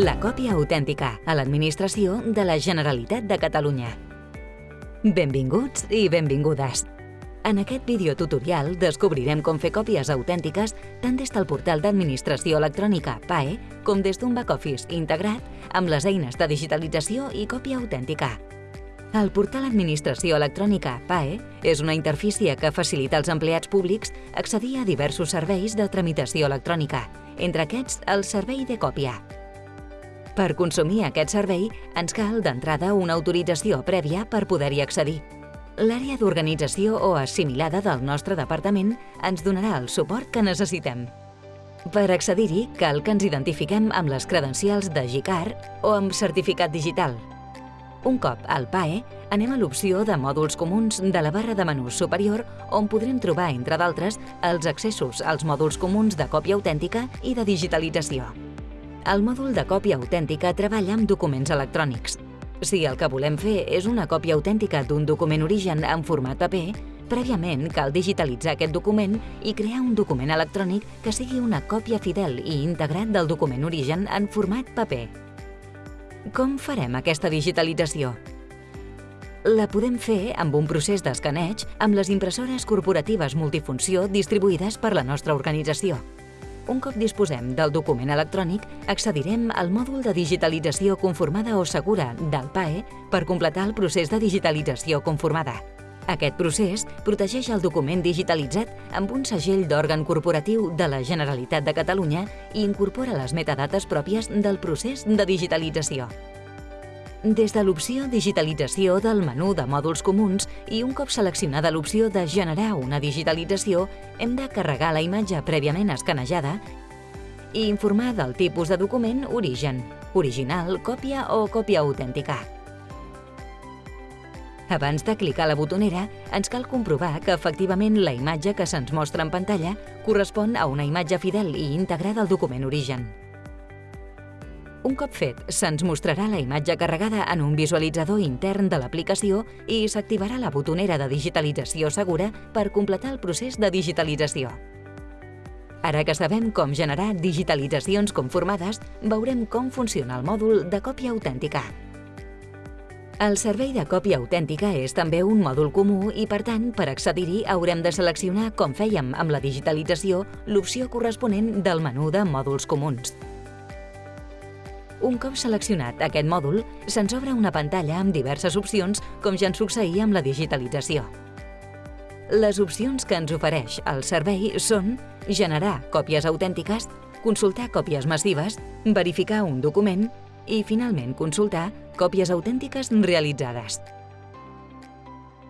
La còpia autèntica a l'administració de la Generalitat de Catalunya. Benvinguts i benvingudes. En aquest videotutorial descobrirem com fer còpies autèntiques tant des del portal d'administració electrònica PAE com des d'un back-office integrat amb les eines de digitalització i còpia autèntica. El portal Administració Electrònica PAE és una interfície que facilita als empleats públics accedir a diversos serveis de tramitació electrònica, entre aquests el servei de còpia. Per consumir aquest servei ens cal d'entrada una autorització prèvia per poder-hi accedir. L'àrea d'organització o assimilada del nostre departament ens donarà el suport que necessitem. Per accedir-hi cal que ens identifiquem amb les credencials de GICAR o amb certificat digital. Un cop al PAE, anem a l'opció de mòduls comuns de la barra de menús superior on podrem trobar, entre d'altres, els accessos als mòduls comuns de còpia autèntica i de digitalització. El mòdul de còpia autèntica treballa amb documents electrònics. Si el que volem fer és una còpia autèntica d'un document origen en format paper, prèviament cal digitalitzar aquest document i crear un document electrònic que sigui una còpia fidel i integrat del document origen en format paper. Com farem aquesta digitalització? La podem fer amb un procés d'escaneig amb les impressores corporatives multifunció distribuïdes per la nostra organització. Un cop disposem del document electrònic, accedirem al mòdul de digitalització conformada o segura del PAE per completar el procés de digitalització conformada. Aquest procés protegeix el document digitalitzat amb un segell d'òrgan corporatiu de la Generalitat de Catalunya i incorpora les metadates pròpies del procés de digitalització. Des de l'opció Digitalització del menú de mòduls comuns i un cop seleccionada l'opció de Generar una digitalització, hem de carregar la imatge prèviament escanejada i informar del tipus de document origen, original, còpia o còpia autèntica. Abans de clicar la botonera, ens cal comprovar que efectivament la imatge que se'ns mostra en pantalla correspon a una imatge fidel i íntegra del document origen. Un cop fet, se'ns mostrarà la imatge carregada en un visualitzador intern de l'aplicació i s'activarà la botonera de digitalització segura per completar el procés de digitalització. Ara que sabem com generar digitalitzacions conformades, veurem com funciona el mòdul de còpia autèntica. El servei de còpia autèntica és també un mòdul comú i, per tant, per accedir-hi haurem de seleccionar, com fèiem amb la digitalització, l'opció corresponent del menú de mòduls comuns. Un cop seleccionat aquest mòdul, se'ns obre una pantalla amb diverses opcions, com ja ens succeïa amb la digitalització. Les opcions que ens ofereix el servei són generar còpies autèntiques, consultar còpies massives, verificar un document i, finalment, consultar còpies autèntiques realitzades.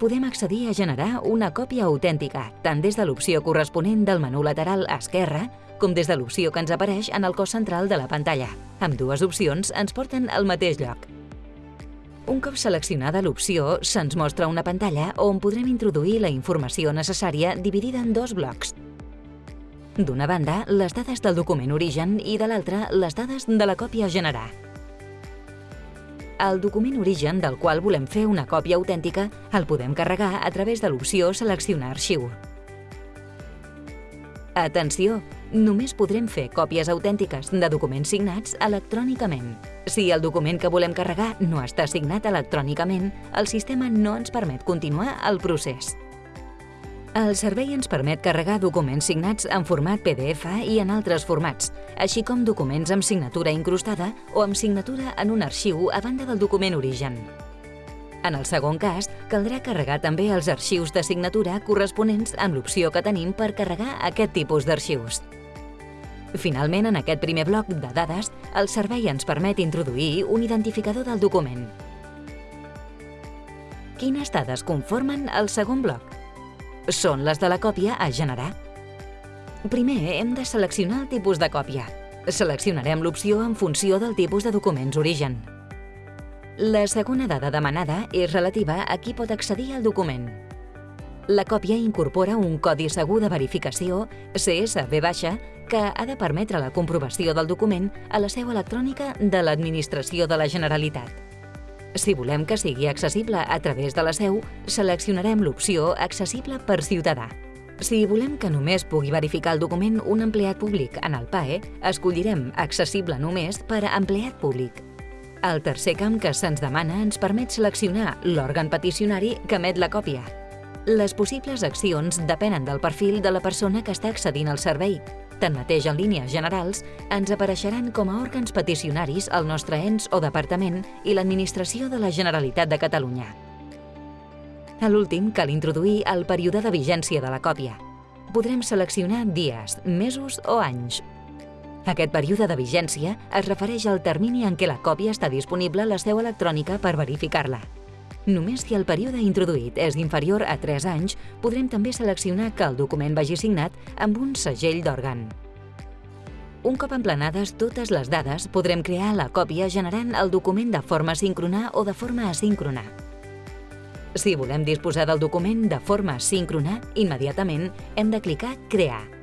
Podem accedir a generar una còpia autèntica tant des de l'opció corresponent del menú lateral esquerre com des de l'opció que ens apareix en el cos central de la pantalla. Amb dues opcions ens porten al mateix lloc. Un cop seleccionada l'opció, se'ns mostra una pantalla on podrem introduir la informació necessària dividida en dos blocs. D'una banda, les dades del document origen i de l'altra, les dades de la còpia a generar. El document origen del qual volem fer una còpia autèntica el podem carregar a través de l'opció Seleccionar arxiu. Atenció! Només podrem fer còpies autèntiques de documents signats electrònicament. Si el document que volem carregar no està signat electrònicament, el sistema no ens permet continuar el procés. El servei ens permet carregar documents signats en format PDF i en altres formats, així com documents amb signatura incrustada o amb signatura en un arxiu a banda del document origen. En el segon cas, caldrà carregar també els arxius de signatura corresponents amb l'opció que tenim per carregar aquest tipus d'arxius. Finalment, en aquest primer bloc de dades, el servei ens permet introduir un identificador del document. Quines dades conformen el segon bloc? són les de la còpia a generar. Primer hem de seleccionar el tipus de còpia. Seleccionarem l'opció en funció del tipus de documents origen. La segona dada demanada és relativa a qui pot accedir al document. La còpia incorpora un codi segur de verificació CSV- que ha de permetre la comprovació del document a la seu electrònica de l'Administració de la Generalitat. Si volem que sigui accessible a través de la seu, seleccionarem l'opció Accessible per ciutadà. Si volem que només pugui verificar el document un empleat públic en el PAE, escollirem Accessible només per a empleat públic. El tercer camp que se'ns demana ens permet seleccionar l'òrgan peticionari que emet la còpia. Les possibles accions depenen del perfil de la persona que està accedint al servei. Tanmateix, en línies generals, ens apareixeran com a òrgans peticionaris el nostre ens o departament i l'Administració de la Generalitat de Catalunya. A l'últim, cal introduir el període de vigència de la còpia. Podrem seleccionar dies, mesos o anys. Aquest període de vigència es refereix al termini en què la còpia està disponible a la seu electrònica per verificar-la. Només si el període introduït és inferior a 3 anys, podrem també seleccionar que el document vagi signat amb un segell d'òrgan. Un cop emplenades totes les dades, podrem crear la còpia generant el document de forma síncrona o de forma asíncrona. Si volem disposar del document de forma síncrona, immediatament hem de clicar Crear.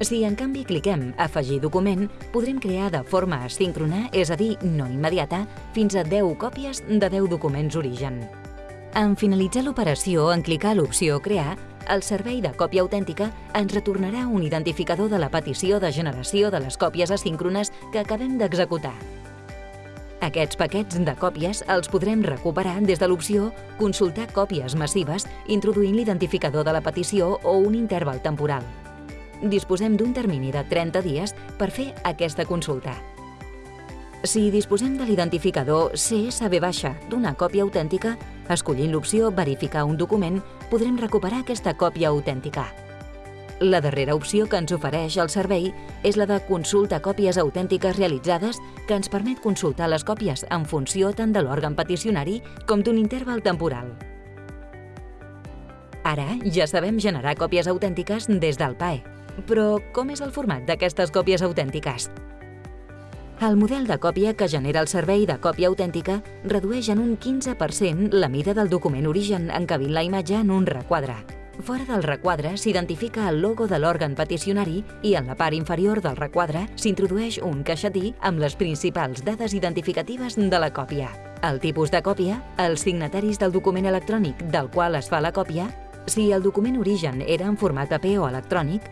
Si en canvi cliquem Afegir document, podrem crear de forma asíncrona, és a dir, no immediata, fins a 10 còpies de 10 documents origen. En finalitzar l'operació, en clicar l'opció Crear, el servei de còpia autèntica ens retornarà un identificador de la petició de generació de les còpies asíncrones que acabem d'executar. Aquests paquets de còpies els podrem recuperar des de l'opció Consultar còpies massives introduint l'identificador de la petició o un interval temporal. Disposem d'un termini de 30 dies per fer aquesta consulta. Si disposem de l'identificador CSV d'una còpia autèntica, escollint l'opció Verificar un document, podrem recuperar aquesta còpia autèntica. La darrera opció que ens ofereix el servei és la de consulta còpies autèntiques realitzades que ens permet consultar les còpies en funció tant de l'òrgan peticionari com d'un interval temporal. Ara ja sabem generar còpies autèntiques des del PAE. Però com és el format d'aquestes còpies autèntiques? El model de còpia que genera el servei de còpia autèntica redueix en un 15% la mida del document origen encabint la imatge en un requadre. Fora del requadre s'identifica el logo de l'òrgan peticionari i en la part inferior del requadre s'introdueix un caixetí amb les principals dades identificatives de la còpia. El tipus de còpia, els signataris del document electrònic del qual es fa la còpia, si el document origen era en format AP o electrònic,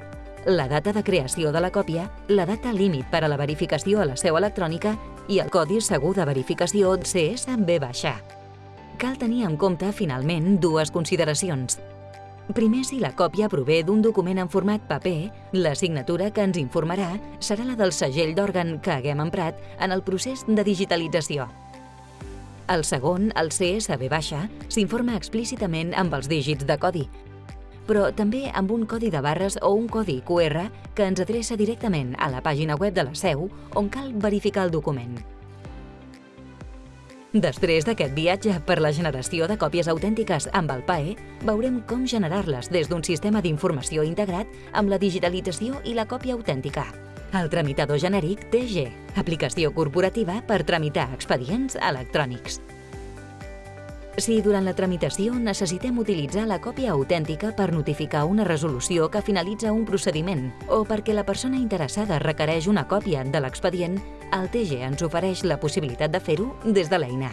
la data de creació de la còpia, la data límit per a la verificació a la seu electrònica i el codi segur de verificació CSV baixa. Cal tenir en compte, finalment, dues consideracions. Primer, si la còpia prové d'un document en format paper, la signatura que ens informarà serà la del segell d'òrgan que haguem emprat en el procés de digitalització. El segon, el CSV baixa, s'informa explícitament amb els dígits de codi, però també amb un codi de barres o un codi QR que ens adreça directament a la pàgina web de la seu on cal verificar el document. Després d'aquest viatge per la generació de còpies autèntiques amb el PAE, veurem com generar-les des d'un sistema d'informació integrat amb la digitalització i la còpia autèntica. El tramitador genèric TG, aplicació corporativa per tramitar expedients electrònics. Si durant la tramitació necessitem utilitzar la còpia autèntica per notificar una resolució que finalitza un procediment o perquè la persona interessada requereix una còpia de l'expedient, el TG ens ofereix la possibilitat de fer-ho des de l'eina.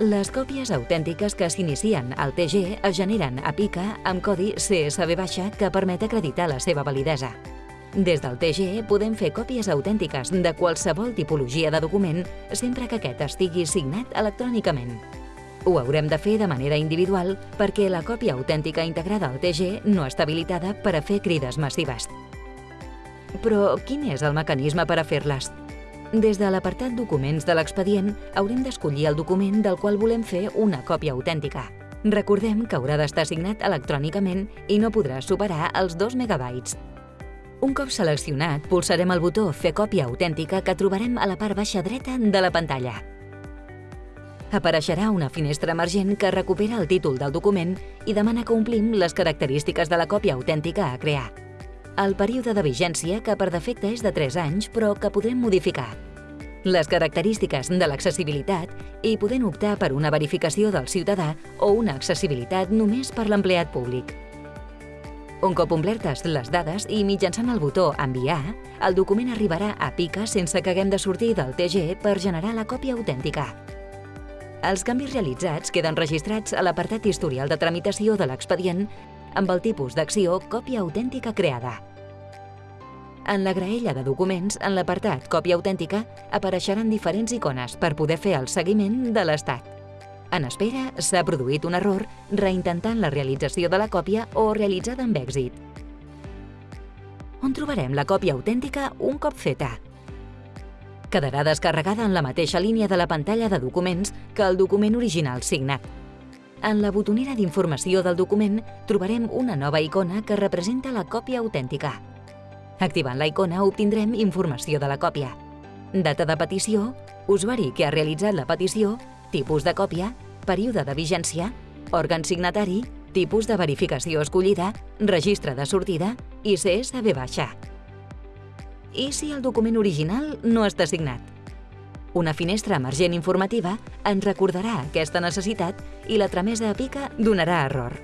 Les còpies autèntiques que s'inicien al TG es generen a pica amb codi CSV baixa que permet acreditar la seva validesa. Des del TG podem fer còpies autèntiques de qualsevol tipologia de document sempre que aquest estigui signat electrònicament. Ho haurem de fer de manera individual perquè la còpia autèntica integrada al TG no està habilitada per a fer crides massives. Però quin és el mecanisme per a fer-les? Des de l'apartat Documents de l'expedient haurem d'escollir el document del qual volem fer una còpia autèntica. Recordem que haurà d'estar signat electrònicament i no podrà superar els 2 megabytes. Un cop seleccionat, pulsarem el botó Fer còpia autèntica que trobarem a la part baixa dreta de la pantalla apareixerà una finestra emergent que recupera el títol del document i demana que omplim les característiques de la còpia autèntica a crear. El període de vigència, que per defecte és de 3 anys, però que podrem modificar. Les característiques de l'accessibilitat i podem optar per una verificació del ciutadà o una accessibilitat només per l'empleat públic. Un cop omplertes les dades i mitjançant el botó Enviar, el document arribarà a pica sense que haguem de sortir del TG per generar la còpia autèntica. Els canvis realitzats queden registrats a l'apartat historial de tramitació de l'expedient amb el tipus d'acció còpia autèntica creada. En la graella de documents, en l'apartat Còpia autèntica, apareixeran diferents icones per poder fer el seguiment de l'estat. En espera, s'ha produït un error reintentant la realització de la còpia o realitzada amb èxit. On trobarem la còpia autèntica un cop feta? Quedarà descarregada en la mateixa línia de la pantalla de documents que el document original signat. En la botonera d'informació del document trobarem una nova icona que representa la còpia autèntica. Activant la icona obtindrem informació de la còpia. Data de petició, usuari que ha realitzat la petició, tipus de còpia, període de vigència, òrgan signatari, tipus de verificació escollida, registre de sortida i CSV baixa. I si el document original no està signat? Una finestra emergent informativa ens recordarà aquesta necessitat i la tramesa a pica donarà error.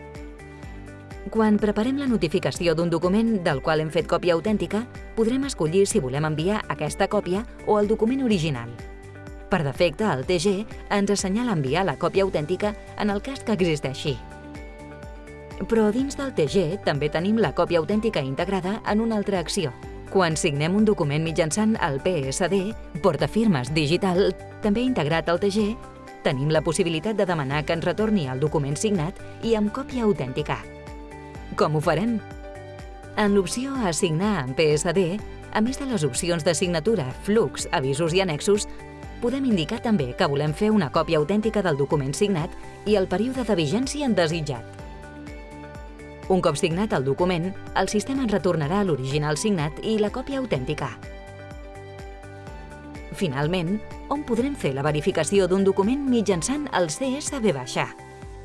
Quan preparem la notificació d'un document del qual hem fet còpia autèntica, podrem escollir si volem enviar aquesta còpia o el document original. Per defecte, el TG ens assenyala enviar la còpia autèntica en el cas que existeixi. Però dins del TG també tenim la còpia autèntica integrada en una altra acció, quan signem un document mitjançant el PSD, portafirmes digital, també integrat al TG, tenim la possibilitat de demanar que ens retorni el document signat i amb còpia autèntica. Com ho farem? En l'opció Assignar en PSD, a més de les opcions de signatura, flux, avisos i annexos, podem indicar també que volem fer una còpia autèntica del document signat i el període de vigència en desitjat. Un cop signat el document, el sistema ens retornarà l'original signat i la còpia autèntica. Finalment, on podrem fer la verificació d'un document mitjançant el CSV baixa.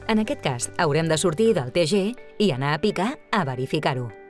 En aquest cas, haurem de sortir del TG i anar a picar a verificar-ho.